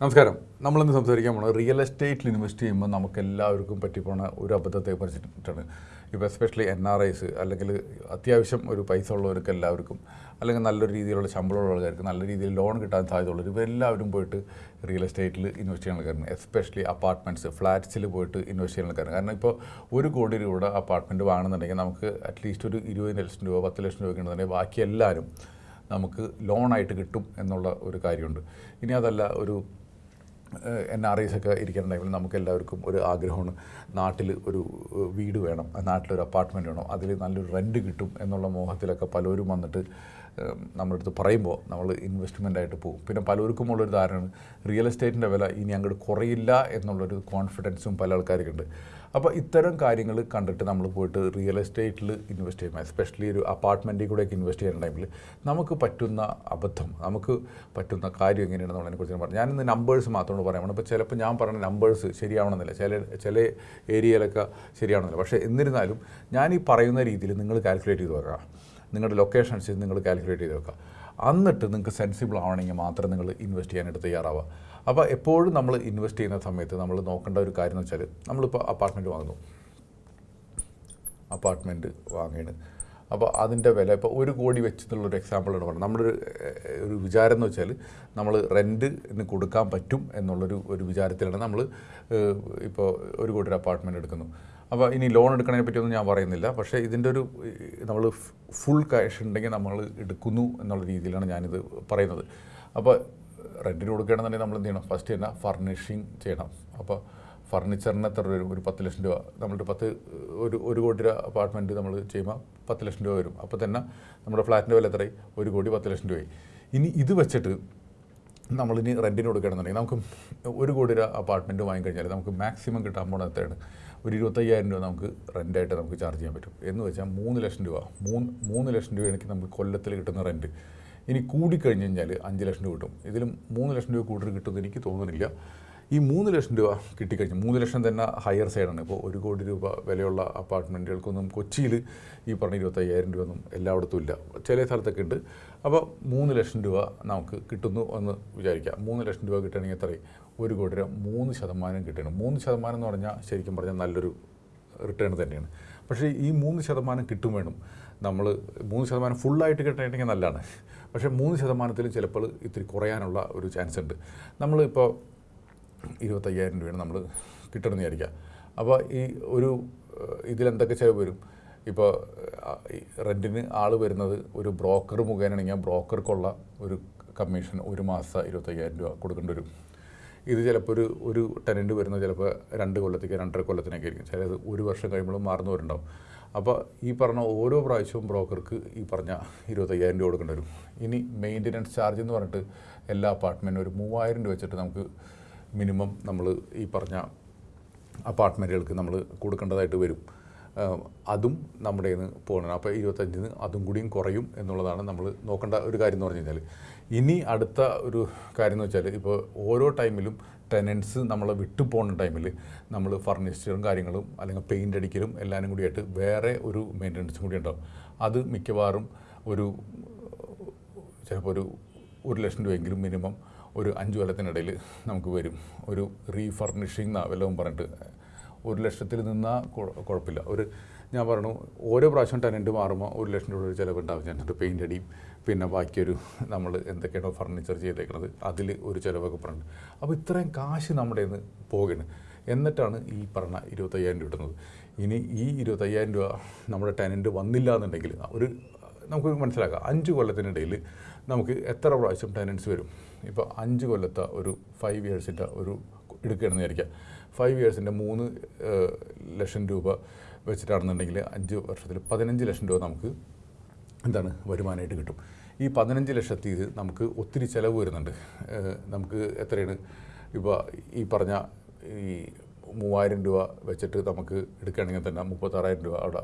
നമസ്കാരം. നമ്മളിന്ന് സംസാരിക്കാൻ പോകുന്നത് റിയൽ എസ്റ്റേറ്റിൽ ഇൻവെസ്റ്റ് ചെയ്യുമ്പോൾ നമുക്ക് എല്ലാവർക്കും പറ്റിപ്പോണ ഒരു അബദ്ധത്തെ കുറിച്ചിട്ടാണ്. ഇപ്പോൾ എസ്പെഷ്യലി എൻ ആർ ഐസ് അല്ലെങ്കിൽ അത്യാവശ്യം ഒരു പൈസ ഉള്ളവർക്ക് എല്ലാവർക്കും അല്ലെങ്കിൽ നല്ലൊരു രീതിയിലുള്ള ശമ്പളമുള്ള ആൾക്കാർക്ക് നല്ല രീതിയിൽ ലോൺ കിട്ടാൻ സാധ്യതയുള്ളവർ ഇവരെല്ലാവരും പോയിട്ട് റിയൽ എസ്റ്റേറ്റിൽ ഇൻവെസ്റ്റ് ചെയ്യാൻ ആൾക്കാരുണ്ട് എസ്പെഷ്യലി അപ്പാർട്ട്മെന്റ്സ് ഫ്ലാറ്റ്സിൽ പോയിട്ട് ഇൻവെസ്റ്റ് ചെയ്യാൻ ആൾക്കാരും കാരണം ഇപ്പോൾ ഒരു കോടി രൂപ അപ്പാർട്ട്മെന്റ് വാങ്ങുന്നുണ്ടെങ്കിൽ നമുക്ക് അറ്റ്ലീസ്റ്റ് ഒരു ഇരുപത് ലക്ഷം രൂപ പത്ത് ലക്ഷം രൂപ ഉണ്ടെന്നുണ്ടെങ്കിൽ ബാക്കി എല്ലാവരും നമുക്ക് ലോണായിട്ട് കിട്ടും എന്നുള്ള ഒരു കാര്യമുണ്ട്. ഇനി അതല്ല ഒരു എൻ ആർ ഐസ് ഒക്കെ ഇരിക്കുന്ന നമുക്ക് എല്ലാവർക്കും ഒരു ആഗ്രഹമാണ് നാട്ടിൽ ഒരു വീട് വേണം നാട്ടിലൊരു അപ്പാർട്ട്മെന്റ് വേണം അതിൽ നല്ലൊരു റെന്റ് കിട്ടും എന്നുള്ള മോഹത്തിലൊക്കെ പലരും വന്നിട്ട് നമ്മുടെ അടുത്ത് പറയുമ്പോൾ നമ്മൾ ഇൻവെസ്റ്റ്മെന്റ് ആയിട്ട് പോകും. പിന്നെ പലർക്കും ഉള്ളൊരു ധാരണ റിയൽ എസ്റ്റേറ്റിന്റെ വില ഇനി അങ്ങോട്ട് കുറയില്ല എന്നുള്ളൊരു കോൺഫിഡൻസും പല ആൾക്കാർക്കുണ്ട്. അപ്പോൾ ഇത്തരം കാര്യങ്ങൾ കണ്ടിട്ട് നമ്മൾ പോയിട്ട് റിയൽ എസ്റ്റേറ്റിൽ ഇൻവെസ്റ്റ് ചെയ്യുമ്പോൾ എസ്പെഷ്യലി ഒരു അപ്പാർട്ട്മെന്റിൽ കൂടെയൊക്കെ ഇൻവെസ്റ്റ് ചെയ്യുന്ന ടൈമിൽ നമുക്ക് പറ്റുന്ന അബദ്ധം നമുക്ക് പറ്റുന്ന കാര്യം എങ്ങനെയാണെന്നുള്ളതിനെ കുറിച്ച് പറഞ്ഞു ഞാനിന്ന് നമ്പേഴ്സ് മാത്രമാണ് പറയാൻ അപ്പോൾ ചിലപ്പോൾ ഞാൻ പറഞ്ഞ നമ്പേഴ്സ് ശരിയാവണമെന്നില്ല. ചില ചില ഏരിയയിലൊക്കെ ശരിയാവണമെന്നില്ല. പക്ഷേ എന്നിരുന്നാലും ഞാൻ ഈ പറയുന്ന രീതിയിൽ നിങ്ങൾ കാൽക്കുലേറ്റ് ചെയ്ത് വെക്കുക നിങ്ങളുടെ ലൊക്കേഷൻ അനുസരിച്ച് നിങ്ങൾ കാൽക്കുലേറ്റ് ചെയ്ത് വെക്കുക. എന്നിട്ട് നിങ്ങൾക്ക് സെൻസിബിൾ ആവണമെങ്കിൽ മാത്രം നിങ്ങൾ ഇൻവെസ്റ്റ് ചെയ്യാനായിട്ട് തയ്യാറാവുക. അപ്പോൾ എപ്പോഴും നമ്മൾ ഇൻവെസ്റ്റ് ചെയ്യുന്ന സമയത്ത് നമ്മൾ നോക്കേണ്ട ഒരു കാര്യം എന്ന് വെച്ചാൽ നമ്മളിപ്പോൾ അപ്പാർട്ട്മെന്റ് വാങ്ങുന്നു. അപ്പാർട്ട്മെന്റ് വാങ്ങിയാണ് അപ്പോൾ അതിന്റെ വില ഇപ്പോൾ ഒരു കോടി വെച്ചെന്നുള്ളൊരു എക്സാമ്പിളാണ് പറഞ്ഞത്. നമ്മളൊരു ഒരു വിചാരം എന്ന് വെച്ചാൽ നമ്മൾ റെന്റിന് കൊടുക്കാൻ പറ്റും എന്നുള്ളൊരു ഒരു വിചാരത്തിലാണ് നമ്മൾ ഇപ്പോൾ ഒരു കോടി അപ്പാർട്ട്മെന്റ് എടുക്കുന്നു. അപ്പോൾ ഇനി ലോൺ എടുക്കണതിനെ പറ്റിയൊന്നും ഞാൻ പറയുന്നില്ല. പക്ഷേ ഇതിന്റെ ഒരു നമ്മൾ ഫുൾ ക്യാഷ് ഉണ്ടെങ്കിൽ നമ്മൾ എടുക്കുന്നു എന്നുള്ള രീതിയിലാണ് ഞാനിത് പറയുന്നത്. അപ്പോൾ റെന്റിന് കൊടുക്കുകയാണെന്നുണ്ടെങ്കിൽ നമ്മൾ എന്ത് ചെയ്യണം? ഫസ്റ്റ് തന്നെ ഫർണിഷിങ് ചെയ്യണം. അപ്പോൾ ഫർണിച്ചറിന് എത്ര വരും? ഒരു പത്ത് ലക്ഷം രൂപ. നമ്മളൊരു പത്ത് ഒരു ഒരു കോടി രൂപ അപ്പാർട്ട്മെന്റ് നമ്മൾ ചെയ്യുമ്പോൾ പത്ത് ലക്ഷം രൂപ വരും. അപ്പോൾ തന്നെ നമ്മുടെ ഫ്ലാറ്റിന്റെ വില എത്രയായി? ഒരു കോടി പത്ത് ലക്ഷം രൂപയായി. ഇനി ഇത് വെച്ചിട്ട് നമ്മളിനി റെന്റിന് കൊടുക്കുകയാണെന്നുണ്ടെങ്കിൽ നമുക്ക് ഒരു കോടി രൂപ അപ്പാർട്ട്മെന്റ് വാങ്ങിക്കഴിഞ്ഞാൽ നമുക്ക് മാക്സിമം കിട്ടാൻ പോകുന്നത് എത്രയാണ്? ഒരു ഇരുപത്തയ്യായിരം രൂപ നമുക്ക് റെന്റായിട്ട് നമുക്ക് ചാർജ് ചെയ്യാൻ പറ്റും. എന്ന് വെച്ചാൽ മൂന്ന് ലക്ഷം രൂപ. മൂന്ന് മൂന്ന് ലക്ഷം എനിക്ക് നമുക്ക് കൊല്ലത്തിൽ കിട്ടുന്ന റെന്റ് ഇനി കൂടിക്കഴിഞ്ഞ് കഴിഞ്ഞാൽ അഞ്ച് ലക്ഷം രൂപ കിട്ടും. ഇതിലും മൂന്ന് ലക്ഷം രൂപ കൂടുതൽ കിട്ടുമെന്ന് എനിക്ക് തോന്നുന്നില്ല. ഈ മൂന്ന് ലക്ഷം രൂപ കിട്ടിക്കഴിഞ്ഞു. മൂന്ന് ലക്ഷം തന്നെ ഹയർ സൈഡാണ് ഇപ്പോൾ ഒരു കോടി രൂപ വിലയുള്ള അപ്പാർട്ട്മെന്റുകൾക്കൊന്നും കൊച്ചിയിൽ ഈ പറഞ്ഞ ഇരുപത്തയ്യായിരം രൂപ ഒന്നും എല്ലായിടത്തും ഇല്ല. ചില സ്ഥലത്തൊക്കെ ഉണ്ട്. അപ്പോൾ മൂന്ന് ലക്ഷം രൂപ നമുക്ക് കിട്ടുന്നു എന്ന് വിചാരിക്കാം. മൂന്ന് ലക്ഷം രൂപ കിട്ടണമെങ്കിൽ എത്രയും ഒരു കോടി രൂപ. മൂന്ന് ശതമാനം കിട്ടണം. മൂന്ന് ശതമാനം എന്ന് പറഞ്ഞാൽ ശരിക്കും പറഞ്ഞാൽ നല്ലൊരു റിട്ടേൺ തന്നെയാണ്. പക്ഷേ ഈ മൂന്ന് ശതമാനം കിട്ടും വേണം. നമ്മൾ മൂന്ന് ശതമാനം ഫുള്ളായിട്ട് കിട്ടണമെങ്കിൽ നല്ലതാണ്. പക്ഷേ മൂന്ന് ശതമാനത്തിൽ ചിലപ്പോൾ ഇത്തിരി കുറയാനുള്ള ഒരു ചാൻസ് ഉണ്ട്. നമ്മളിപ്പോൾ ഇരുപത്തയ്യായിരം രൂപയാണ് നമ്മൾ കിട്ടണമെന്ന് വിചാരിക്കുക. അപ്പോൾ ഈ ഒരു ഇതിലെന്തൊക്കെ ചിലവ് വരും? ഇപ്പോൾ റെന്റിന് ആൾ വരുന്നത് ഒരു ബ്രോക്കർ മുഖേനയാണെങ്കിൽ ആ ബ്രോക്കർക്കുള്ള ഒരു കമ്മീഷൻ ഒരു മാസം ഇരുപത്തയ്യായിരം രൂപ കൊടുക്കേണ്ടി വരും. ഇത് ചിലപ്പോൾ ഒരു ഒരു ടെനന്റ് വരുന്നത് ചിലപ്പോൾ രണ്ട് കൊല്ലത്തേക്ക് രണ്ടര കൊല്ലത്തിനൊക്കെ ആയിരിക്കും. ചിലത് ഒരു വർഷം കഴിയുമ്പോഴും വരുന്നുണ്ടാവും അപ്പോൾ ഈ പറഞ്ഞ ഓരോ പ്രാവശ്യവും ബ്രോക്കർക്ക് ഈ പറഞ്ഞ ഇരുപത്തയ്യായിരം രൂപ കൊടുക്കേണ്ടി വരും. ഇനി മെയിന്റനൻസ് ചാർജ് എന്ന് പറഞ്ഞിട്ട് എല്ലാ അപ്പാർട്ട്മെന്റിനും ഒരു മൂവായിരം രൂപ വെച്ചിട്ട് നമുക്ക് മിനിമം നമ്മൾ ഈ പറഞ്ഞ അപ്പാർട്ട്മെന്റുകൾക്ക് നമ്മൾ കൊടുക്കേണ്ടതായിട്ട് വരും. അതും നമ്മുടെ നിന്ന് പോകണം. അപ്പോൾ ഇരുപത്തഞ്ചിന് അതും കൂടിയും കുറയും എന്നുള്ളതാണ് നമ്മൾ നോക്കേണ്ട ഒരു കാര്യം എന്ന് പറഞ്ഞു കഴിഞ്ഞാൽ. ഇനി അടുത്ത ഒരു കാര്യം എന്ന് വെച്ചാൽ ഇപ്പോൾ ഓരോ ടൈമിലും ടെനൻസ് നമ്മളെ വിട്ടു പോകുന്ന ടൈമിൽ നമ്മൾ ഫർണിച്ചറും കാര്യങ്ങളും അല്ലെങ്കിൽ പെയിന്റ് അടിക്കലും എല്ലാവരും കൂടിയായിട്ട് വേറെ ഒരു മെയിന്റനൻസും കൂടി ഉണ്ടാവും. അത് മിക്കവാറും ഒരു ചിലപ്പോൾ ഒരു ഒരു ലക്ഷം രൂപയെങ്കിലും മിനിമം ഒരു അഞ്ച് കൊല്ലത്തിനിടയിൽ നമുക്ക് വരും. ഒരു റീഫർണിഷിങ് വല്ലതും പറഞ്ഞിട്ട് ഒരു ലക്ഷത്തിൽ നിന്നാൽ കുഴപ്പമില്ല ഒരു ഞാൻ പറഞ്ഞു ഓരോ പ്രാവശ്യം ടെനന്റ് മാറുമ്പോൾ ഒരു ലക്ഷം രൂപ ചിലവുണ്ടാവും. ഞാൻ പെയിന്റ് അടിയും. പിന്നെ ബാക്കിയൊരു നമ്മൾ എന്തൊക്കെയാണോ ഫർണിച്ചർ ചെയ്തേക്കുന്നത് അതിൽ ഒരു ചിലവൊക്കെ പറഞ്ഞു അപ്പോൾ ഇത്രയും കാശ് നമ്മുടെ നിന്ന് പോകണ്. എന്നിട്ടാണ് ഈ പറഞ്ഞ ഇരുപത്തയ്യായിരം രൂപ കിട്ടുന്നത് ഇനി ഈ ഇരുപത്തയ്യായിരം രൂപ നമ്മുടെ ടെനന്റ് വന്നില്ല എന്നുണ്ടെങ്കിൽ ഒരു നമുക്ക് മനസ്സിലാക്കാം. അഞ്ച് കൊല്ലത്തിനിടയിൽ നമുക്ക് എത്ര പ്രാവശ്യം ടെനൻസ് വരും? ഇപ്പോൾ അഞ്ച് കൊല്ലത്തെ ഒരു ഫൈവ് ഇയേഴ്സിന്റെ ഒരു എടുക്കുകയാണെന്ന് വിചാരിക്കുക ഫൈവ് ഇയേഴ്സിന്റെ മൂന്ന് ലക്ഷം രൂപ വെച്ചിട്ടാണെന്നുണ്ടെങ്കിൽ അഞ്ച് വർഷത്തിൽ പതിനഞ്ച് ലക്ഷം രൂപ നമുക്ക് എന്താണ് വരുമാനമായിട്ട് കിട്ടും. ഈ പതിനഞ്ച് ലക്ഷത്തിൽ നമുക്ക് ഒത്തിരി ചിലവ് വരുന്നുണ്ട്. നമുക്ക് എത്രയാണ്? ഇപ്പോൾ ഈ പറഞ്ഞ ഈ മൂവായിരം രൂപ വെച്ചിട്ട് നമുക്ക് എടുക്കുകയാണെങ്കിൽ തന്നെ മുപ്പത്താറായിരം രൂപ അവിടെ.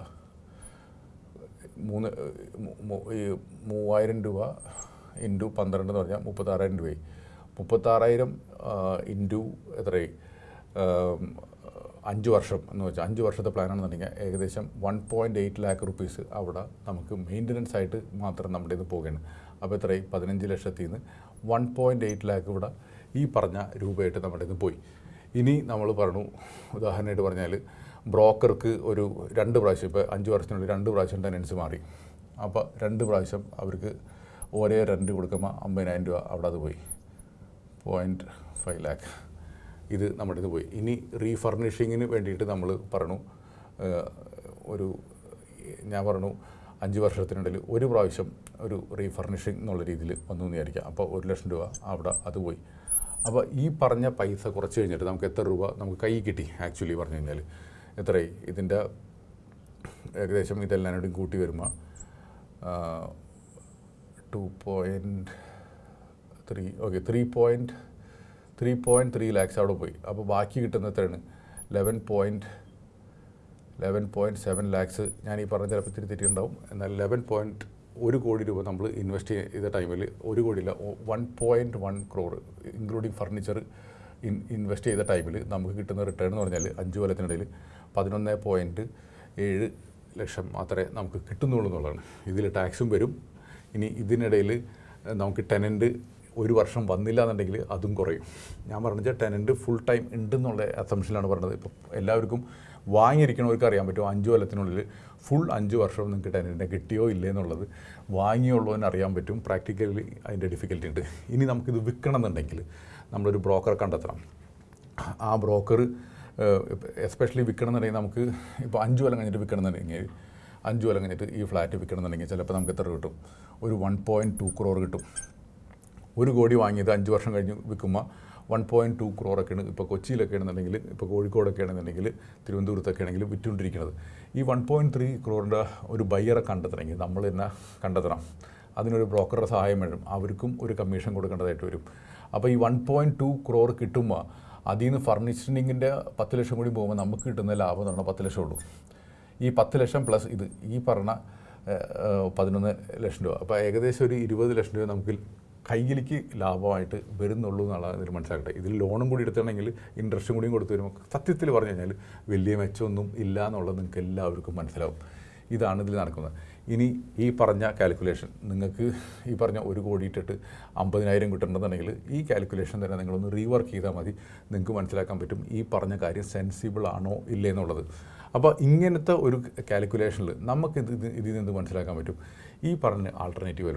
മൂന്ന് ഈ മൂവായിരം രൂപ ഇന്റു പന്ത്രണ്ട് എന്ന് പറഞ്ഞാൽ മുപ്പത്താറായിരം രൂപയായി. മുപ്പത്താറായിരം ഇന്റു എത്രയായി? അഞ്ച് വർഷം എന്ന് വെച്ചാൽ അഞ്ച് വർഷത്തെ പ്ലാനാണെന്നുണ്ടെങ്കിൽ ഏകദേശം one point eight lakh rupees അവിടെ നമുക്ക് മെയിന്റനൻസ് ആയിട്ട് മാത്രം നമ്മുടെ ഇത് പോകുകയാണ് അപ്പോൾ എത്രയായി? പതിനഞ്ച് ലക്ഷത്തിൽ നിന്ന് വൺ പോയിന്റ് എയ്റ്റ് ലാക്ക് ഇവിടെ ഈ പറഞ്ഞ രൂപയായിട്ട് നമ്മുടെ ഇത് പോയി. ഇനി നമ്മൾ പറഞ്ഞു ഉദാഹരണമായിട്ട് പറഞ്ഞാൽ ബ്രോക്കർക്ക് ഒരു രണ്ട് പ്രാവശ്യം ഇപ്പോൾ അഞ്ച് വർഷത്തിനുള്ളിൽ രണ്ട് പ്രാവശ്യം ടെനൻസ് മാറി. അപ്പോൾ രണ്ട് പ്രാവശ്യം അവർക്ക് ഒരേ റെന്റ് കൊടുക്കുമ്പോൾ അമ്പതിനായിരം രൂപ അവിടെ അത് പോയി. പോയിന്റ് ഫൈവ് ലാക്ക് ഇത് നമ്മുടെ ഇത് പോയി. ഇനി റീഫർണിഷിങ്ങിന് വേണ്ടിയിട്ട് നമ്മൾ പറഞ്ഞു ഒരു ഞാൻ പറഞ്ഞു അഞ്ച് വർഷത്തിനിടയിൽ ഒരു പ്രാവശ്യം ഒരു റീഫർണിഷിംഗ് എന്നുള്ള രീതിയിൽ വന്നു എന്ന് വിചാരിക്കാം. അപ്പോൾ ഒരു ലക്ഷം രൂപ അവിടെ അത് പോയി. അപ്പോൾ ഈ പറഞ്ഞ പൈസ കുറച്ച് കഴിഞ്ഞിട്ട് നമുക്ക് എത്ര രൂപ നമുക്ക് കൈ കിട്ടി ആക്ച്വലി പറഞ്ഞു കഴിഞ്ഞാൽ എത്രയായി? ഇതിന്റെ ഏകദേശം ഇതെല്ലാം കൂടി വരുമ്പോൾ three okay three point three point three lakhs അവിടെ പോയി. അപ്പോൾ ബാക്കി കിട്ടുന്ന എത്രയാണ്? Eleven point eleven point seven lakhs ഞാൻ ഈ പറഞ്ഞ ചിലപ്പോൾ ഇത്തിരി തെറ്റിയുണ്ടാവും എന്നാൽ ലെവൻ പോയിന്റ് ഒരു കോടി രൂപ നമ്മൾ ഇൻവെസ്റ്റ് ചെയ്ത ടൈമിൽ ഒരു കോടിയില്ല one point one crore including furniture in invest ചെയ്ത ടൈമിൽ നമുക്ക് കിട്ടുന്ന റിട്ടേൺ എന്ന് പറഞ്ഞാൽ അഞ്ച് കൊല്ലത്തിനിടയിൽ പതിനൊന്ന് പോയിന്റ് ഏഴ് ലക്ഷം മാത്രമേ നമുക്ക് കിട്ടുന്നുള്ളൂ എന്നുള്ളതാണ്. ഇതിൽ ടാക്സും വരും. ഇനി ഇതിനിടയിൽ നമുക്ക് ടെനന്റ് ഒരു വർഷം വന്നില്ല എന്നുണ്ടെങ്കിൽ അതും കുറയും. ഞാൻ പറഞ്ഞ ടെനന്റ് ഫുൾ ടൈം ഉണ്ടെന്നുള്ള അസംഷനിലാണ് പറഞ്ഞത്. ഇപ്പോൾ എല്ലാവർക്കും വാങ്ങിയിരിക്കണവർക്ക് അറിയാൻ പറ്റും അഞ്ച് കൊല്ലത്തിനുള്ളിൽ ഫുൾ അഞ്ച് വർഷം നിങ്ങൾക്ക് ടെനന്റിനെ കിട്ടിയോ ഇല്ലേ എന്നുള്ളത് വാങ്ങിയുള്ളവന് അറിയാൻ പറ്റും. പ്രാക്ടിക്കലി അതിന്റെ ഡിഫിക്കൽറ്റി ഉണ്ട്. ഇനി നമുക്കിത് വിൽക്കണം എന്നുണ്ടെങ്കിൽ നമ്മളൊരു ബ്രോക്കറെ കണ്ടെത്തണം. ആ ബ്രോക്കർ എസ്പെഷ്യലി വിൽക്കണം എന്നുണ്ടെങ്കിൽ നമുക്ക് ഇപ്പോൾ അഞ്ച് കൊല്ലം കഴിഞ്ഞിട്ട് വിൽക്കണമെന്നുണ്ടെങ്കിൽ അഞ്ച് കൊല്ലം കഴിഞ്ഞിട്ട് ഈ ഫ്ലാറ്റ് വിൽക്കണമെന്നുണ്ടെങ്കിൽ ചിലപ്പോൾ നമുക്ക് എത്ര കിട്ടും? ഒരു വൺ പോയിന്റ് ടു ക്രോർ കിട്ടും. ഒരു കോടി വാങ്ങിയത് അഞ്ച് വർഷം കഴിഞ്ഞ് വിൽക്കുമ്പോൾ വൺ പോയിന്റ് ടു ക്രോറൊക്കെയാണ് ഇപ്പോൾ കൊച്ചിയിലൊക്കെ ആണെന്നുണ്ടെങ്കിൽ ഇപ്പോൾ കോഴിക്കോടൊക്കെ ആണെന്നുണ്ടെങ്കിൽ തിരുവനന്തപുരത്തൊക്കെ ആണെങ്കിൽ വിറ്റുകൊണ്ടിരിക്കുന്നത്. ഈ വൺ പോയിന്റ് ത്രീ ക്രോറിന്റെ ഒരു ബയ്യറെ കണ്ടെത്തണമെങ്കിൽ നമ്മൾ തന്നെ കണ്ടെത്തണം. അതിനൊരു ബ്രോക്കറുടെ സഹായം വേണം. അവർക്കും ഒരു കമ്മീഷൻ കൊടുക്കേണ്ടതായിട്ട് വരും. അപ്പോൾ ഈ വൺ പോയിന്റ് ടു ക്രോർ കിട്ടുമ്പോൾ അതിൽ നിന്ന് ഫർണിഷിങ്ങിന്റെ പത്ത് ലക്ഷം കൂടി പോകുമ്പോൾ നമുക്ക് കിട്ടുന്ന ലാഭം എന്ന് പറഞ്ഞാൽ പത്ത് ലക്ഷം ഉള്ളൂ. ഈ പത്ത് ലക്ഷം പ്ലസ് ഇത് ഈ പറഞ്ഞ പതിനൊന്ന് ലക്ഷം രൂപ. അപ്പോൾ ഏകദേശം ഒരു ഇരുപത് ലക്ഷം രൂപ നമുക്ക് കയ്യിലേക്ക് ലാഭമായിട്ട് വരുന്നുള്ളൂ എന്നുള്ളത് ഇതിൽ മനസ്സിലാക്കട്ടെ. ഇതിൽ ലോണും കൂടി എടുത്തിട്ടുണ്ടെങ്കിൽ ഇൻട്രസ്റ്റും കൂടിയും കൊടുത്തു വരുമ്പോൾ സത്യത്തിൽ പറഞ്ഞു കഴിഞ്ഞാൽ വലിയ മെച്ചമൊന്നും ഇല്ല എന്നുള്ളത് നിങ്ങൾക്ക് എല്ലാവർക്കും മനസ്സിലാവും. ഇതാണ് ഇതിൽ നടക്കുന്നത്. ഇനി ഈ പറഞ്ഞ കാൽക്കുലേഷൻ നിങ്ങൾക്ക് ഈ പറഞ്ഞ ഒരു കോടി ഇട്ടിട്ട് അമ്പതിനായിരം കിട്ടണമെന്നുണ്ടെങ്കിൽ ഈ കാൽക്കുലേഷൻ തന്നെ നിങ്ങളൊന്ന് റീവർക്ക് ചെയ്താൽ മതി. നിങ്ങൾക്ക് മനസ്സിലാക്കാൻ പറ്റും ഈ പറഞ്ഞ കാര്യം സെൻസിബിൾ ആണോ ഇല്ലേ എന്നുള്ളത്. അപ്പോൾ ഇങ്ങനത്തെ ഒരു കാൽക്കുലേഷനിൽ നമുക്ക് ഇത് ഇത് ഇതിൽ നിന്ന് മനസ്സിലാക്കാൻ പറ്റും. ഈ പറഞ്ഞ ആൾട്ടർനേറ്റീവ്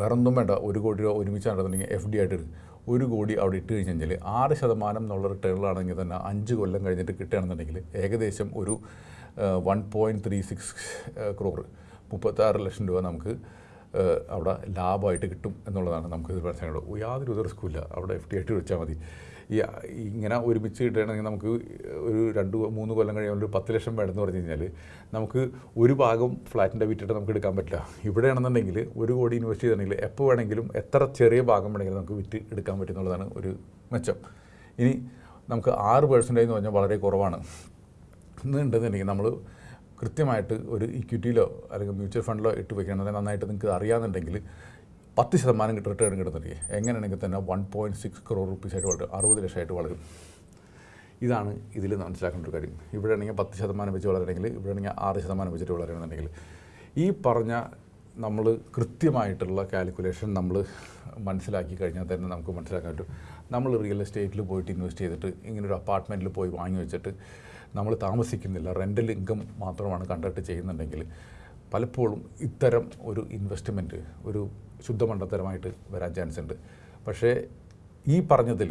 വേറൊന്നും വേണ്ട. ഒരു കോടി രൂപ ഒരുമിച്ച് നടന്നിട്ടുണ്ടെങ്കിൽ എഫ് ഡി ആയിട്ട് ഒരു കോടി അവിടെ ഇട്ട് കഴിഞ്ഞ് കഴിഞ്ഞാൽ ആറ് ശതമാനം എന്നുള്ള റിട്ടേണിലാണെങ്കിൽ തന്നെ അഞ്ച് കൊല്ലം കഴിഞ്ഞിട്ട് കിട്ടുകയാണെന്നുണ്ടെങ്കിൽ ഏകദേശം ഒരു one point three six crore മുപ്പത്താറ് ലക്ഷം രൂപ നമുക്ക് അവിടെ ലാഭമായിട്ട് കിട്ടും എന്നുള്ളതാണ് നമുക്ക് ഇത് മനസ്സിലാക്കുന്നത് യാതൊരു ഇത് റിസ്ക്കും ഇല്ല. അവിടെ എഫ് ഡി ആയിട്ട് വെച്ചാൽ മതി. ഈ ഇങ്ങനെ ഒരുമിച്ച് കിട്ടുകയാണെങ്കിൽ നമുക്ക് ഒരു രണ്ട് മൂന്ന് കൊല്ലം കഴിയുമ്പോൾ ഒരു പത്ത് ലക്ഷം വേണമെന്ന് പറഞ്ഞു കഴിഞ്ഞാൽ നമുക്ക് ഒരു ഭാഗം ഫ്ലാറ്റിന്റെ വിറ്റിട്ട് നമുക്ക് എടുക്കാൻ പറ്റില്ല. ഇവിടെയാണെന്നുണ്ടെങ്കിൽ ഒരു കോടി ഇൻവെസ്റ്റ് ചെയ്തിട്ടുണ്ടെങ്കിൽ എപ്പോൾ വേണമെങ്കിലും എത്ര ചെറിയ ഭാഗം വേണമെങ്കിലും നമുക്ക് വിറ്റ് എടുക്കാൻ പറ്റും എന്നുള്ളതാണ് ഒരു മെച്ചം. ഇനി നമുക്ക് ആറ് പേഴ്സന്റേജ് എന്ന് പറഞ്ഞാൽ വളരെ കുറവാണ്. എന്നുണ്ടെന്നുണ്ടെങ്കിൽ നമ്മൾ കൃത്യമായിട്ട് ഒരു ഇക്വിറ്റിയിലോ അല്ലെങ്കിൽ മ്യൂച്വൽ ഫണ്ടിലോ ഇട്ട് വയ്ക്കണമെന്നുണ്ടെങ്കിൽ നന്നായിട്ട് നിങ്ങൾക്ക് അറിയാമെന്നുണ്ടെങ്കിൽ പത്ത് ശതമാനം റിട്ടേൺ കിട്ടുന്നില്ലേ എങ്ങനെയാണെങ്കിൽ തന്നെ വൺ പോയിന്റ് സിക്സ് ക്രോർ റുപ്പീസായിട്ട് വളരും. അറുപത് ലക്ഷമായിട്ട് വളരും. ഇതാണ് ഇതിൽ മനസ്സിലാക്കേണ്ട ഒരു കാര്യം. ഇവിടെ ആണെങ്കിൽ പത്ത് ശതമാനം വെച്ച് വളരണമെങ്കിൽ ഇവിടെ ആണെങ്കിൽ ആറ് ശതമാനം വെച്ചിട്ട് വളരണമെന്നുണ്ടെങ്കിൽ ഈ പറഞ്ഞ നമ്മൾ കൃത്യമായിട്ടുള്ള കാൽക്കുലേഷൻ നമ്മൾ മനസ്സിലാക്കി കഴിഞ്ഞാൽ തന്നെ നമുക്ക് മനസ്സിലാക്കാൻ പറ്റും. നമ്മൾ റിയൽ എസ്റ്റേറ്റിൽ പോയിട്ട് ഇൻവെസ്റ്റ് ചെയ്തിട്ട് ഇങ്ങനെ ഒരു അപ്പാർട്ട്മെന്റിൽ പോയി വാങ്ങി വെച്ചിട്ട് നമ്മൾ താമസിക്കുന്നില്ല റെന്റൽ ഇൻകം മാത്രമാണ് കണ്ടക്ട് ചെയ്യുന്നുണ്ടെങ്കിൽ പലപ്പോഴും ഇത്തരം ഒരു ഇൻവെസ്റ്റ്മെന്റ് ഒരു ശുദ്ധമണ്ടത്തരമായിട്ട് വരാൻ ചാൻസ് ഉണ്ട്. പക്ഷേ ഈ പറഞ്ഞതിൽ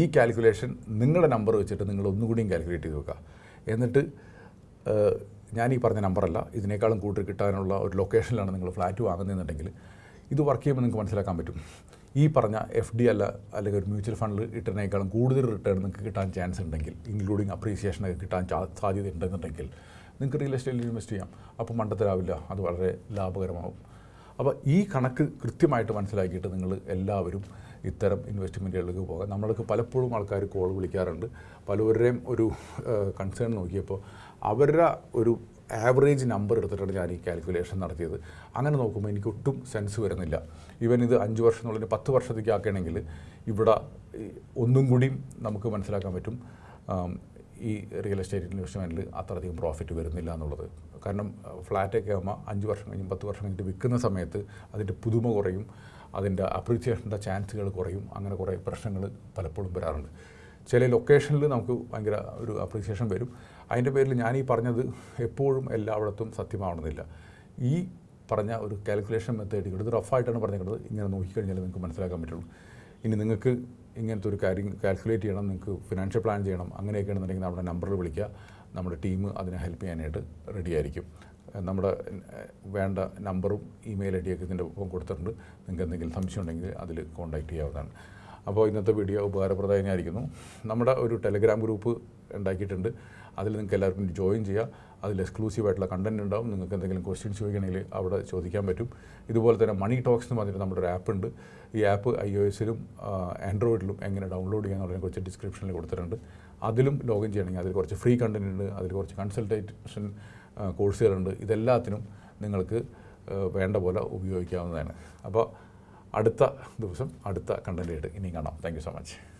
ഈ കാൽക്കുലേഷൻ നിങ്ങളുടെ നമ്പർ വെച്ചിട്ട് നിങ്ങൾ ഒന്നുകൂടിയും കാൽക്കുലേറ്റ് ചെയ്ത് നോക്കുക എന്നിട്ട് ഞാൻ ഈ പറഞ്ഞ നമ്പറല്ല ഇതിനേക്കാളും കൂടുതൽ കിട്ടാനുള്ള ഒരു ലൊക്കേഷനിലാണ് നിങ്ങൾ ഫ്ലാറ്റ് വാങ്ങുന്നതെന്നുണ്ടെങ്കിൽ ഇത് വർക്ക് ചെയ്യുമ്പോൾ നിങ്ങൾക്ക് മനസ്സിലാക്കാൻ പറ്റും. ഈ പറഞ്ഞ എഫ് ഡി അല്ല അല്ലെങ്കിൽ ഒരു മ്യൂച്വൽ ഫണ്ടിൽ ഇട്ടതിനേക്കാളും കൂടുതൽ റിട്ടേൺ നിങ്ങൾക്ക് കിട്ടാൻ ചാൻസ് ഉണ്ടെങ്കിൽ ഇൻക്ലൂഡിങ് അപ്രീസിയേഷനൊക്കെ കിട്ടാൻ സാധ്യത ഉണ്ടെന്നുണ്ടെങ്കിൽ നിങ്ങൾക്ക് റിയൽ എസ്റ്റേറ്റിൽ ഇൻവെസ്റ്റ് ചെയ്യാം. അപ്പോൾ മണ്ടത്തരാവില്ല അത് വളരെ ലാഭകരമാവും. അപ്പോൾ ഈ കണക്ക് കൃത്യമായിട്ട് മനസ്സിലാക്കിയിട്ട് നിങ്ങൾ എല്ലാവരും ഇത്തരം ഇൻവെസ്റ്റ്മെന്റുകളിലേക്ക് പോകാം. നമ്മൾക്ക് പലപ്പോഴും ആൾക്കാർ കോൾ വിളിക്കാറുണ്ട്. പലവരുടെയും ഒരു കൺസേൺ നോക്കിയപ്പോൾ അവരുടെ ഒരു ആവറേജ് നമ്പർ എടുത്തിട്ടാണ് ഞാൻ ഈ കാൽക്കുലേഷൻ നടത്തിയത്. അങ്ങനെ നോക്കുമ്പോൾ എനിക്ക് ഒട്ടും സെൻസ് വരുന്നില്ല. ഈവൻ ഇത് അഞ്ച് വർഷം എന്നുള്ളതിന് പത്ത് വർഷത്തേക്ക് ആക്കുകയാണെങ്കിൽ ഇവിടെ ഒന്നും കൂടിയും നമുക്ക് മനസ്സിലാക്കാൻ പറ്റും. ഈ റിയൽ എസ്റ്റേറ്റ് ഇൻവെസ്റ്റ്മെന്റിൽ അത്രയധികം പ്രോഫിറ്റ് വരുന്നില്ല എന്നുള്ളത്. കാരണം ഫ്ലാറ്റൊക്കെ ആകുമ്പോൾ അഞ്ച് വർഷം കഴിഞ്ഞ് പത്ത് വർഷം കഴിഞ്ഞിട്ട് വിൽക്കുന്ന സമയത്ത് അതിന്റെ പുതുമ കുറയും അതിന്റെ അപ്രീസിയേഷന്റെ ചാൻസുകൾ കുറയും അങ്ങനെ കുറേ പ്രശ്നങ്ങൾ പലപ്പോഴും വരാറുണ്ട്. ചില ലൊക്കേഷനിൽ നമുക്ക് ഭയങ്കര ഒരു അപ്രീസിയേഷൻ വരും. അതിന്റെ പേരിൽ ഞാൻ ഈ പറഞ്ഞത് എപ്പോഴും എല്ലായിടത്തും സത്യമാവണമെന്നില്ല. ഈ പറഞ്ഞ ഒരു കാൽക്കുലേഷൻ മെത്തേഡ് ഇത് റഫായിട്ടാണ് പറഞ്ഞിരിക്കുന്നത്. ഇങ്ങനെ നോക്കിക്കഴിഞ്ഞാൽ നിങ്ങൾക്ക് മനസ്സിലാക്കാൻ പറ്റുള്ളൂ. ഇനി നിങ്ങൾക്ക് ഇങ്ങനത്തെ ഒരു കാര്യം കാൽക്കുലേറ്റ് ചെയ്യണം നിങ്ങൾക്ക് ഫിനാൻഷ്യൽ പ്ലാൻ ചെയ്യണം അങ്ങനെയൊക്കെ ഉണ്ടെന്നുണ്ടെങ്കിൽ നമ്മുടെ നമ്പറിൽ വിളിക്കുക. നമ്മുടെ ടീം അതിനെ ഹെൽപ്പ് ചെയ്യാനായിട്ട് റെഡി ആയിരിക്കും. നമ്മുടെ വേണ്ട നമ്പറും ഇമെയിൽ ഐ ഡിയൊക്കെ ഇതിന്റെ ഒപ്പം കൊടുത്തിട്ടുണ്ട്. നിങ്ങൾക്ക് എന്തെങ്കിലും സംശയം ഉണ്ടെങ്കിൽ അതിൽ കോൺടാക്റ്റ് ചെയ്യാവുന്നതാണ്. അപ്പോൾ ഇന്നത്തെ വീഡിയോ ഉപകാരപ്രദമായിരിക്കുന്നു. നമ്മുടെ ഒരു ടെലിഗ്രാം ഗ്രൂപ്പ് ഉണ്ടാക്കിയിട്ടുണ്ട്. അതിൽ നിങ്ങൾക്ക് എല്ലാവർക്കും ജോയിൻ ചെയ്യാം. അതിൽ എക്സ്ക്ലൂസീവ് ആയിട്ടുള്ള കണ്ടന്റ് ഉണ്ടാവും. നിങ്ങൾക്ക് എന്തെങ്കിലും ക്വസ്റ്റ്യൻസ് ചോദിക്കണമെങ്കിൽ അവിടെ ചോദിക്കാൻ പറ്റും. ഇതുപോലെ തന്നെ മണി ടോക്സ് എന്ന് പറഞ്ഞിട്ട് നമ്മുടെ ഒരു ആപ്പ് ഉണ്ട്. ഈ ആപ്പ് ഐ ഒ എസിലും ആൻഡ്രോയിഡിലും എങ്ങനെ ഡൗൺലോഡ് ചെയ്യാന്നുള്ളതിനെ കുറച്ച് ഡിസ്ക്രിപ്ഷനിൽ കൊടുത്തിട്ടുണ്ട്. അതിലും ലോഗിൻ ചെയ്യണമെങ്കിൽ അതിൽ കുറച്ച് ഫ്രീ കണ്ടന്റ് ഉണ്ട്. അതിൽ കുറച്ച് കൺസൾട്ടേഷൻ കോഴ്സുകളുണ്ട് ഇതെല്ലാത്തിനും നിങ്ങൾക്ക് വേണ്ട പോലെ ഉപയോഗിക്കാവുന്നതാണ്. അപ്പോൾ അടുത്ത ദിവസം അടുത്ത കണ്ടന്റായിട്ട് ഇനിയും കാണാം. Thank so much